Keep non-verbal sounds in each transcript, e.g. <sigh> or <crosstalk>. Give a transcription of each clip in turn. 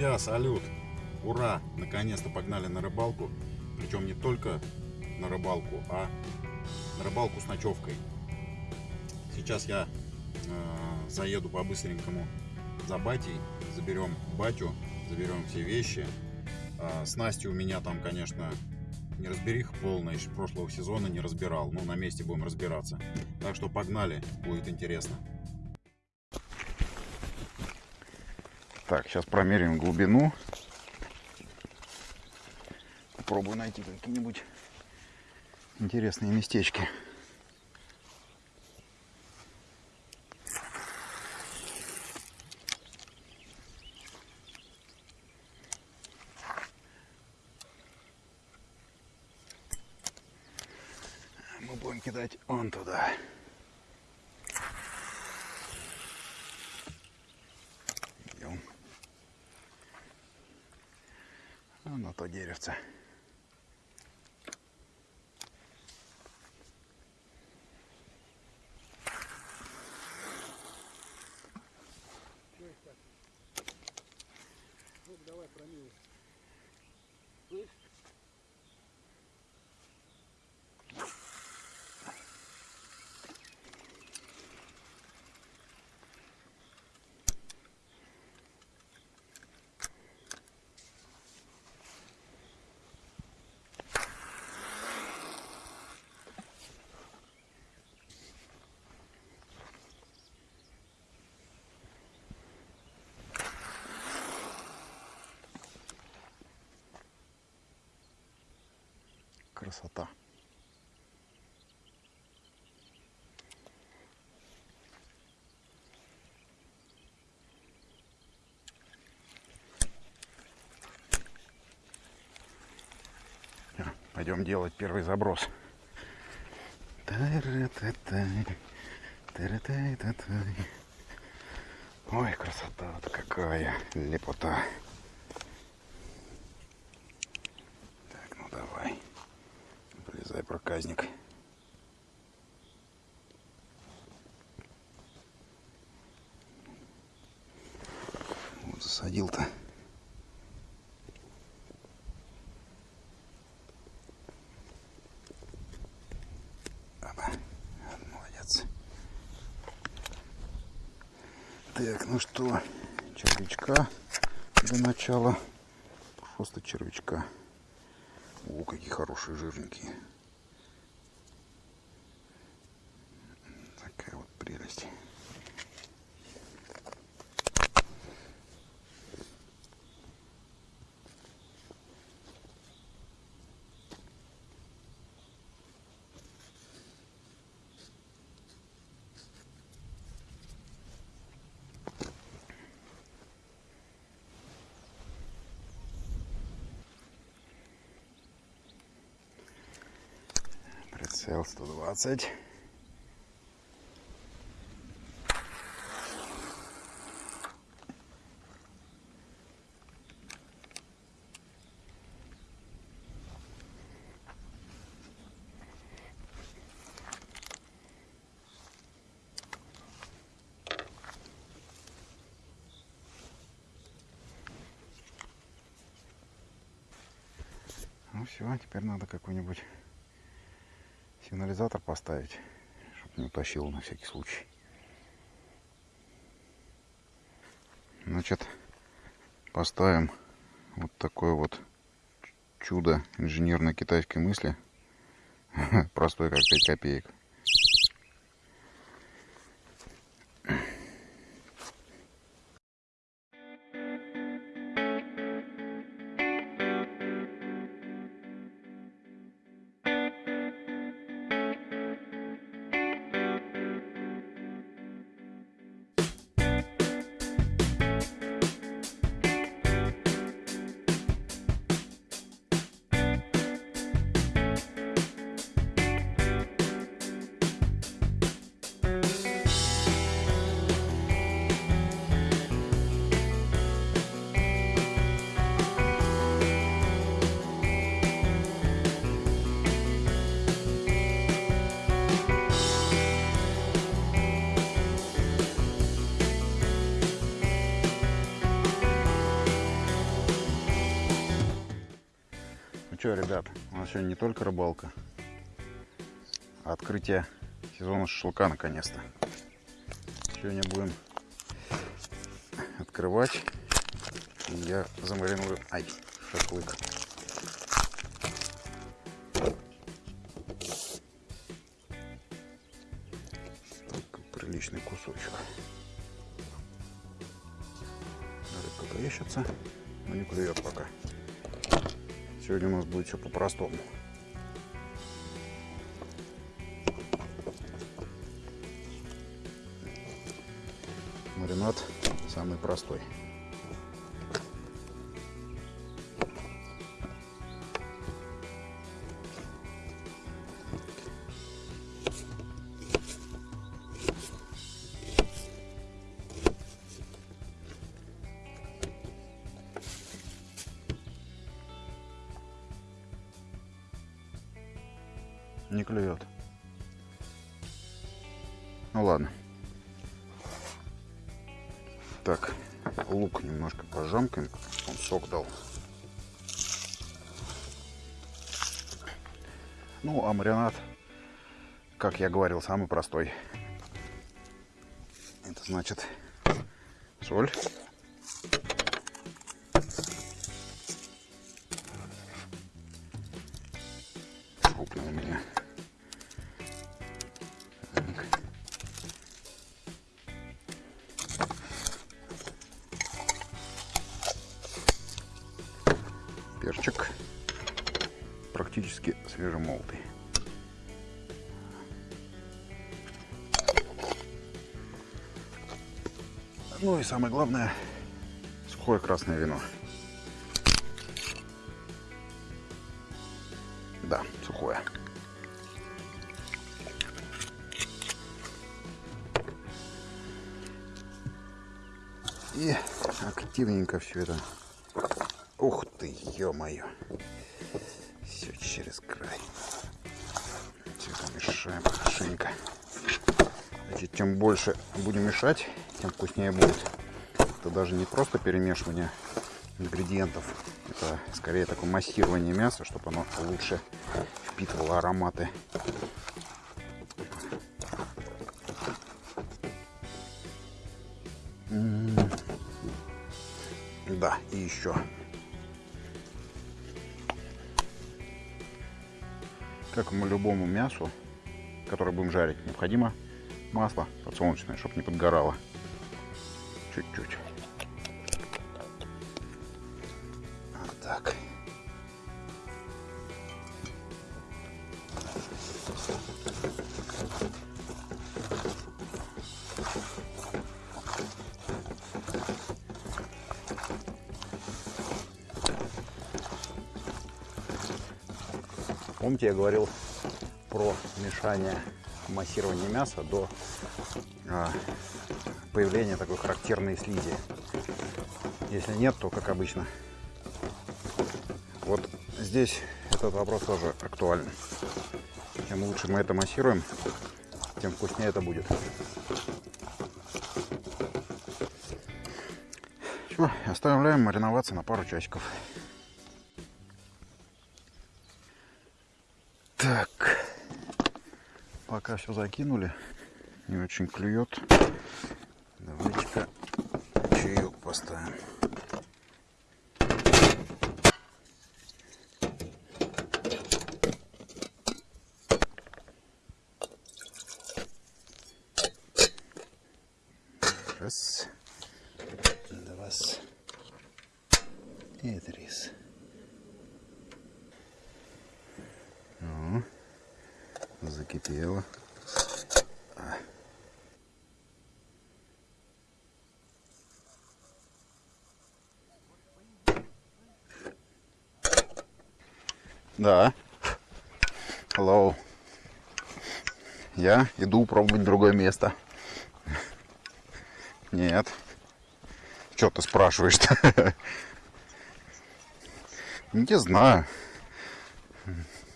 Друзья, салют! Ура! Наконец-то погнали на рыбалку. Причем не только на рыбалку, а на рыбалку с ночевкой. Сейчас я э, заеду по-быстренькому за батей, заберем батю, заберем все вещи. Э, снасти у меня там, конечно, не разберих полная, прошлого сезона не разбирал. Ну, на месте будем разбираться. Так что погнали, будет интересно. Так, сейчас промерим глубину. Попробую найти какие-нибудь интересные местечки. Мы будем кидать он туда. А Красота. Пойдем делать первый заброс. Ой, красота-то какая, лепота. Так, ну давай. Вылезай, проказник. Вот засадил-то. Молодец. Так, ну что, червячка для начала. Просто червячка. О, какие хорошие жирненькие. SL120. Ну все, теперь надо какую-нибудь сигнализатор поставить, чтобы не утащил на всякий случай. Значит, поставим вот такое вот чудо инженерной китайской мысли. <laughs> Простой, как 5 копеек. Что, ребят, у нас сегодня не только рыбалка, а открытие сезона шашлыка наконец-то. Сегодня будем открывать. И я замариную ай, шашлык. Все по-простому. Маринад самый простой. Маринад, как я говорил, самый простой. Это значит соль. Самое главное, сухое красное вино. Да, сухое. И активненько все это Ух ты, ё-моё. Все через край. Все это мешаем хорошенько. Значит, чем больше будем мешать, тем вкуснее будет. Это даже не просто перемешивание ингредиентов. Это скорее такое массирование мяса, чтобы оно лучше впитывало ароматы. М -м -м. Да, и еще как мы любому мясу, которое будем жарить, необходимо масло подсолнечное, чтобы не подгорало. Чуть-чуть. Говорил про мешание массирования мяса до а, появления такой характерной слизи. Если нет, то, как обычно, вот здесь этот вопрос тоже актуален. Чем лучше мы это массируем, тем вкуснее это будет. Все, оставляем мариноваться на пару часиков. Пока все закинули, не очень клюет. Давайте-ка чаек поставим. Раз, два, и три. Ну, закипело. Да. Hello. Я иду пробовать другое место. Нет. Что ты спрашиваешь-то? Не знаю.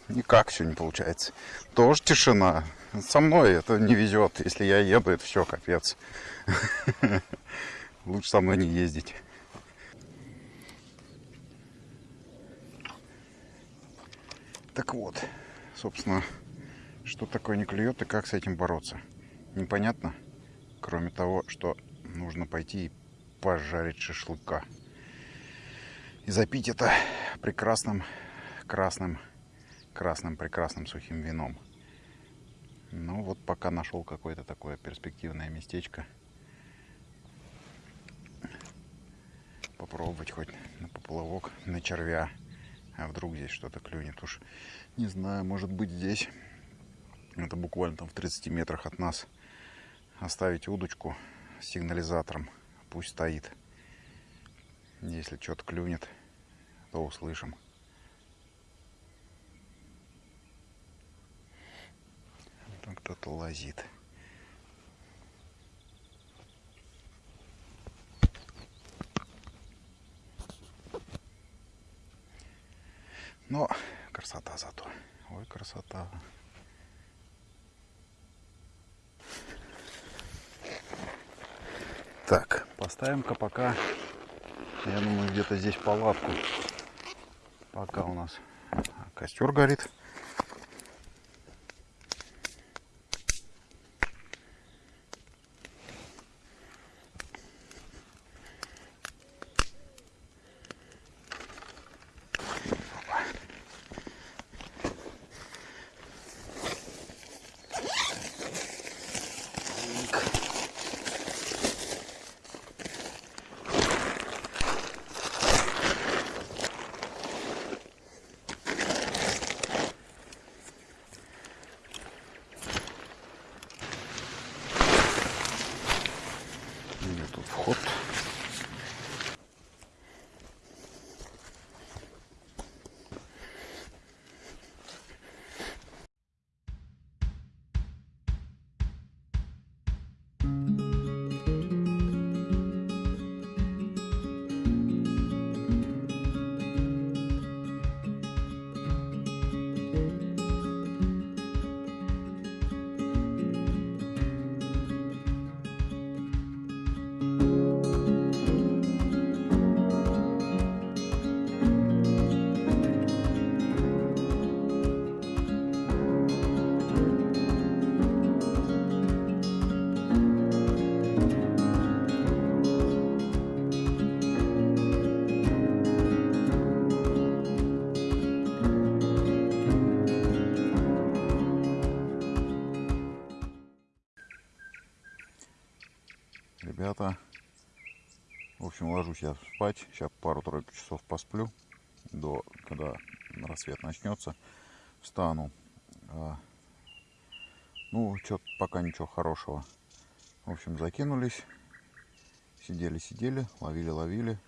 Никак все не получается. Тоже тишина. Со мной это не везет. Если я еду, это все, капец. <laughs> Лучше со мной не ездить. Так вот, собственно, что такое не клюет и как с этим бороться. Непонятно, кроме того, что нужно пойти и пожарить шашлыка. И запить это прекрасным красным, красным прекрасным сухим вином. Ну вот пока нашел какое-то такое перспективное местечко. Попробовать хоть на поплавок, на червя. А вдруг здесь что-то клюнет уж. Не знаю, может быть здесь. Это буквально там в 30 метрах от нас. Оставить удочку с сигнализатором. Пусть стоит. Если что-то клюнет, то услышим. Кто-то лазит. Но красота зато. Ой, красота. Так, поставим-ка пока, я думаю, где-то здесь палатку. Пока у нас костер горит. Где тут вход? Я спать. Сейчас пару-тройку часов посплю, до когда рассвет начнется. Встану. А, ну, что-то пока ничего хорошего. В общем, закинулись. Сидели-сидели, ловили-ловили.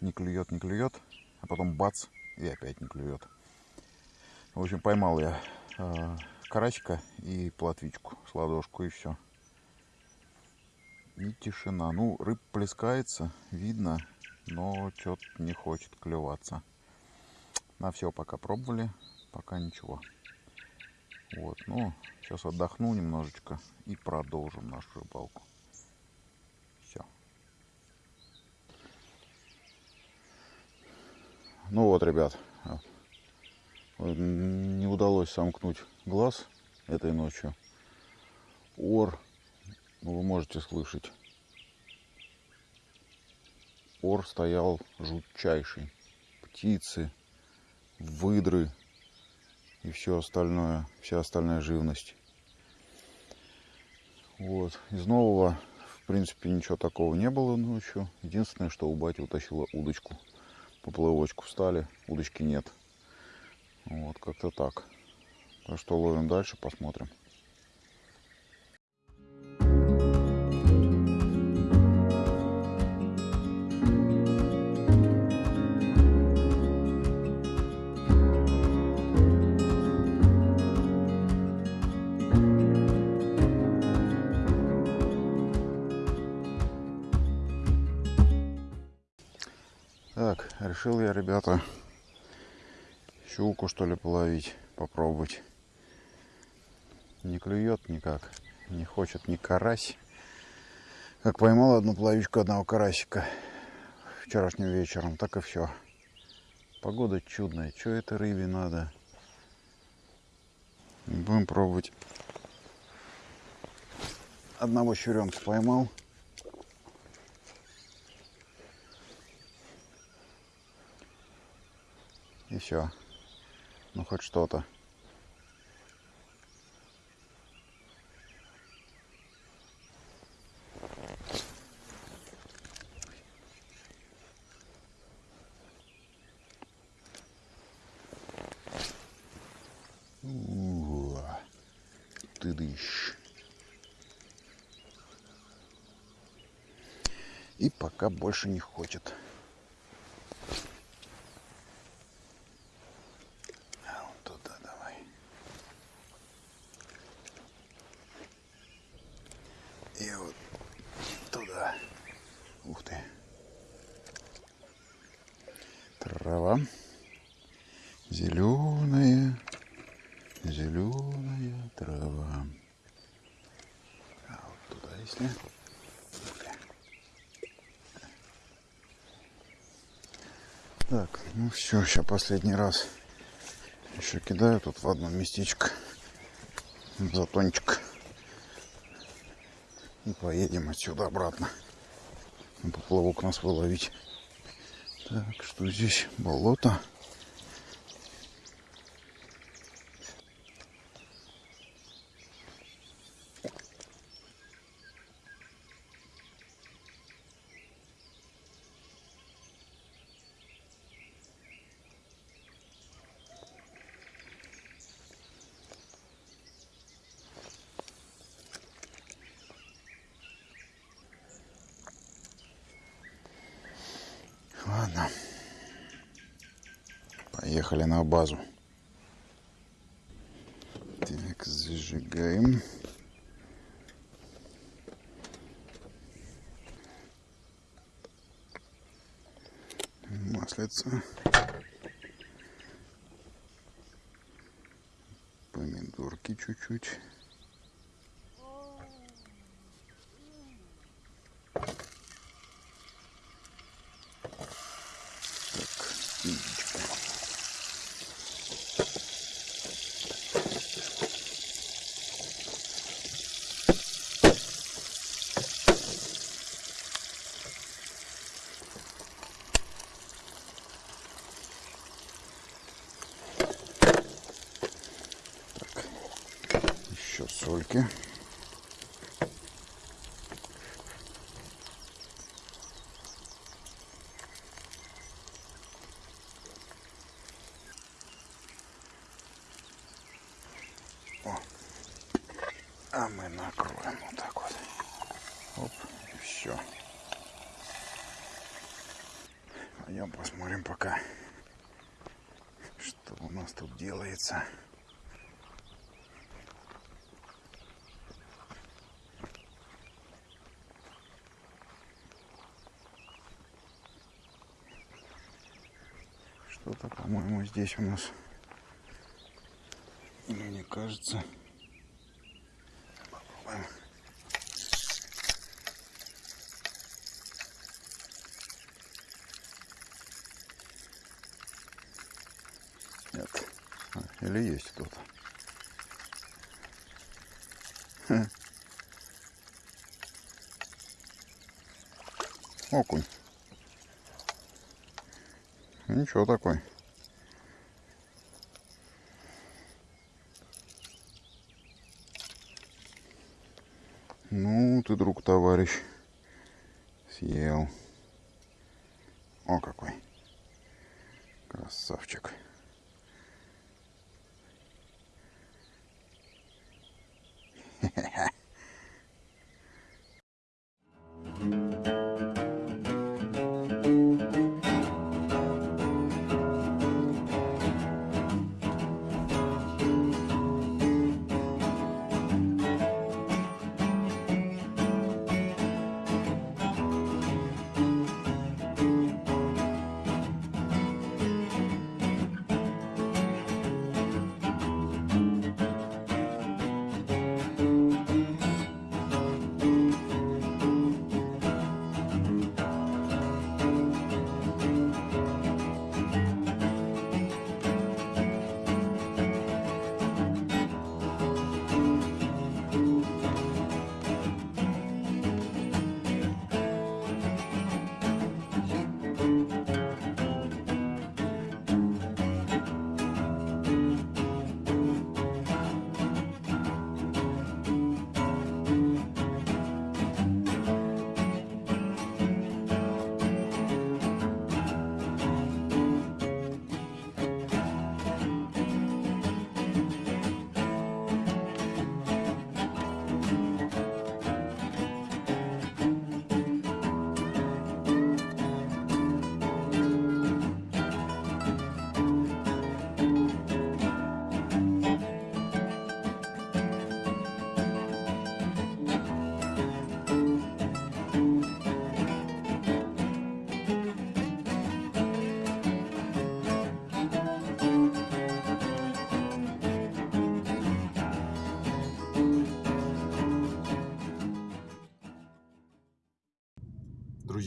Не клюет, не клюет. А потом бац, и опять не клюет. В общем, поймал я э, карасика и плотвичку с ладошку, и все. И тишина. Ну, рыб плескается, видно, но что-то не хочет клеваться. На все пока пробовали, пока ничего. Вот, ну, сейчас отдохну немножечко и продолжим нашу рыбалку. Все. Ну вот, ребят, не удалось сомкнуть глаз этой ночью. Ор вы можете слышать. Ор стоял жутчайший. Птицы, выдры и все остальное, вся остальная живность. Вот. Из нового, в принципе, ничего такого не было ночью. Единственное, что у бати утащила удочку. Поплывочку встали, удочки нет. Вот, как-то так. Так что ловим дальше, посмотрим. Так, решил я, ребята, щуку что ли половить, попробовать. Не клюет никак, не хочет ни карась. Как поймал одну плавичку одного карасика вчерашним вечером, так и все. Погода чудная, что это рыбе надо? Будем пробовать. Одного щуренка поймал. И. Ну хоть что-то. Ты дышь. И пока больше не хочет. А вот туда давай. И вот туда. Ух ты. Трава. Зеленая. Зеленая трава. А ты. Так, ну все, сейчас последний раз еще кидаю тут в одно местечко затончик. И поедем отсюда обратно. Поплавок нас выловить. Так, что здесь? Болото. Поехали на базу. Так, зажигаем. Маслица. Помидорки чуть-чуть. Так, яичко. Так, еще сольки. А мы накроем вот так вот. Оп, и все. Пойдем посмотрим пока, что у нас тут делается. Что-то, по-моему, здесь у нас, мне кажется, Попробуем. Нет. Или есть кто-то. Окунь. Ничего такой. Ну, ты, друг, товарищ, съел. О, какой. Красавчик.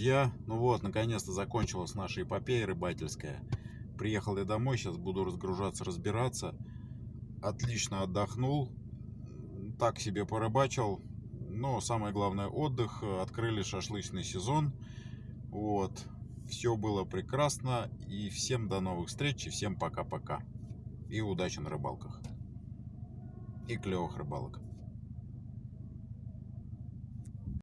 Друзья, ну вот, наконец-то закончилась наша эпопея рыбательская. Приехал я домой, сейчас буду разгружаться, разбираться. Отлично отдохнул, так себе порыбачил. Но самое главное отдых, открыли шашлычный сезон. Вот, все было прекрасно. И всем до новых встреч, и всем пока-пока. И удачи на рыбалках. И клевых рыбалок.